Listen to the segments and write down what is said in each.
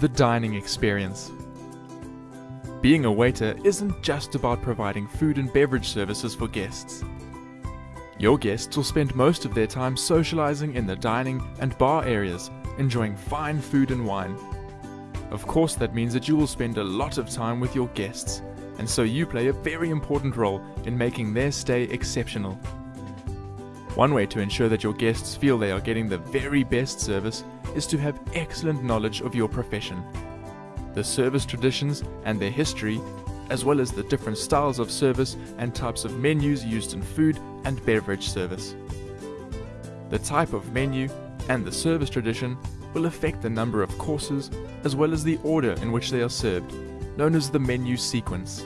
the dining experience. Being a waiter isn't just about providing food and beverage services for guests. Your guests will spend most of their time socializing in the dining and bar areas, enjoying fine food and wine. Of course that means that you will spend a lot of time with your guests, and so you play a very important role in making their stay exceptional. One way to ensure that your guests feel they are getting the very best service is to have excellent knowledge of your profession. The service traditions and their history, as well as the different styles of service and types of menus used in food and beverage service. The type of menu and the service tradition will affect the number of courses as well as the order in which they are served, known as the menu sequence.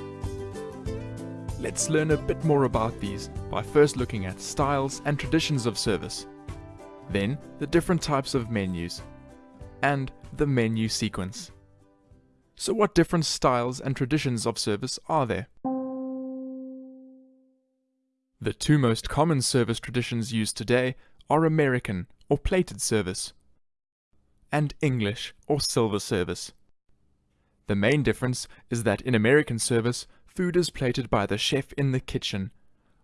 Let's learn a bit more about these by first looking at styles and traditions of service, then the different types of menus, and the menu sequence. So what different styles and traditions of service are there? The two most common service traditions used today are American or plated service and English or silver service. The main difference is that in American service, food is plated by the chef in the kitchen,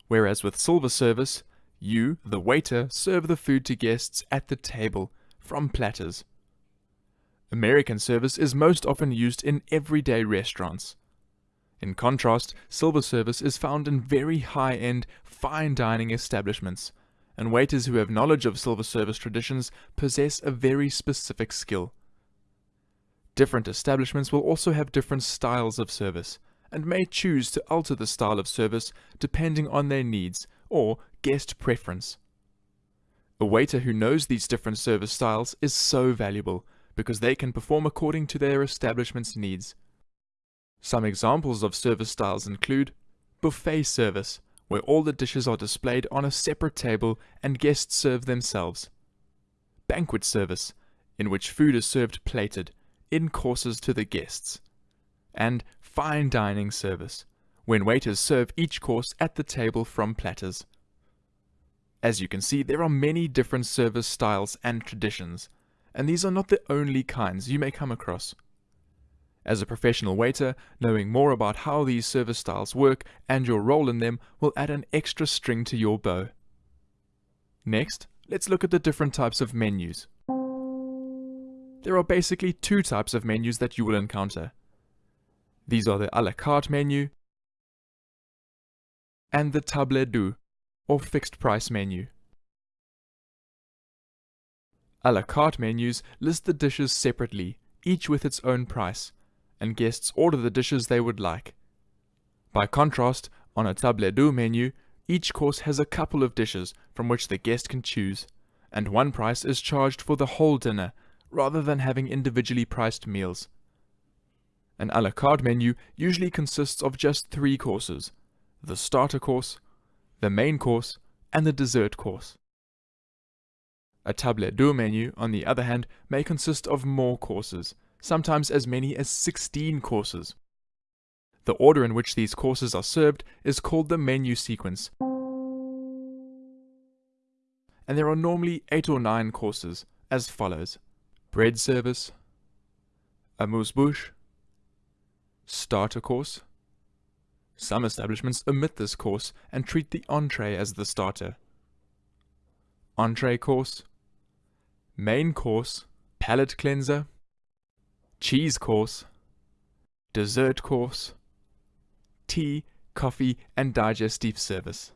whereas with silver service, you, the waiter, serve the food to guests at the table, from platters. American service is most often used in everyday restaurants. In contrast, silver service is found in very high-end, fine dining establishments, and waiters who have knowledge of silver service traditions possess a very specific skill. Different establishments will also have different styles of service, and may choose to alter the style of service depending on their needs or guest preference. A waiter who knows these different service styles is so valuable because they can perform according to their establishment's needs. Some examples of service styles include buffet service, where all the dishes are displayed on a separate table and guests serve themselves. Banquet service, in which food is served plated, in courses to the guests. And fine dining service, when waiters serve each course at the table from platters. As you can see, there are many different service styles and traditions, and these are not the only kinds you may come across. As a professional waiter, knowing more about how these service styles work and your role in them will add an extra string to your bow. Next, let's look at the different types of menus. There are basically two types of menus that you will encounter. These are the a la carte menu and the table d'hôte, or fixed price menu. A la carte menus list the dishes separately, each with its own price, and guests order the dishes they would like. By contrast, on a table d'hôte menu, each course has a couple of dishes from which the guest can choose, and one price is charged for the whole dinner, rather than having individually priced meals. An a la carte menu usually consists of just three courses, the starter course, the main course, and the dessert course. A table d'hôte menu, on the other hand, may consist of more courses, sometimes as many as 16 courses. The order in which these courses are served is called the menu sequence. And there are normally 8 or 9 courses, as follows. Bread service, amuse-bouche, starter course. Some establishments omit this course and treat the entree as the starter. Entree course, main course, palate cleanser, cheese course, dessert course, tea, coffee and digestif service.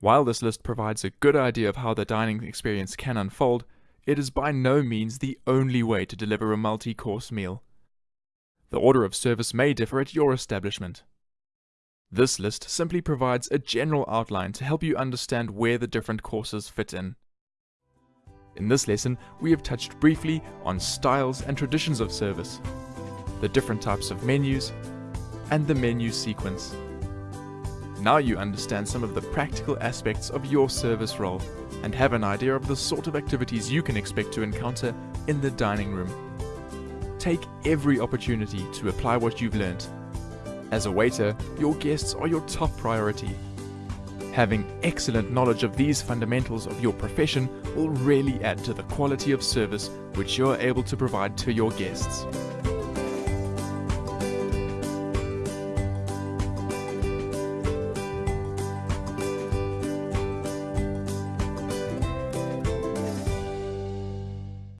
While this list provides a good idea of how the dining experience can unfold, it is by no means the only way to deliver a multi-course meal. The order of service may differ at your establishment. This list simply provides a general outline to help you understand where the different courses fit in. In this lesson, we have touched briefly on styles and traditions of service, the different types of menus, and the menu sequence. Now you understand some of the practical aspects of your service role and have an idea of the sort of activities you can expect to encounter in the dining room. Take every opportunity to apply what you've learned. As a waiter, your guests are your top priority. Having excellent knowledge of these fundamentals of your profession will really add to the quality of service which you're able to provide to your guests.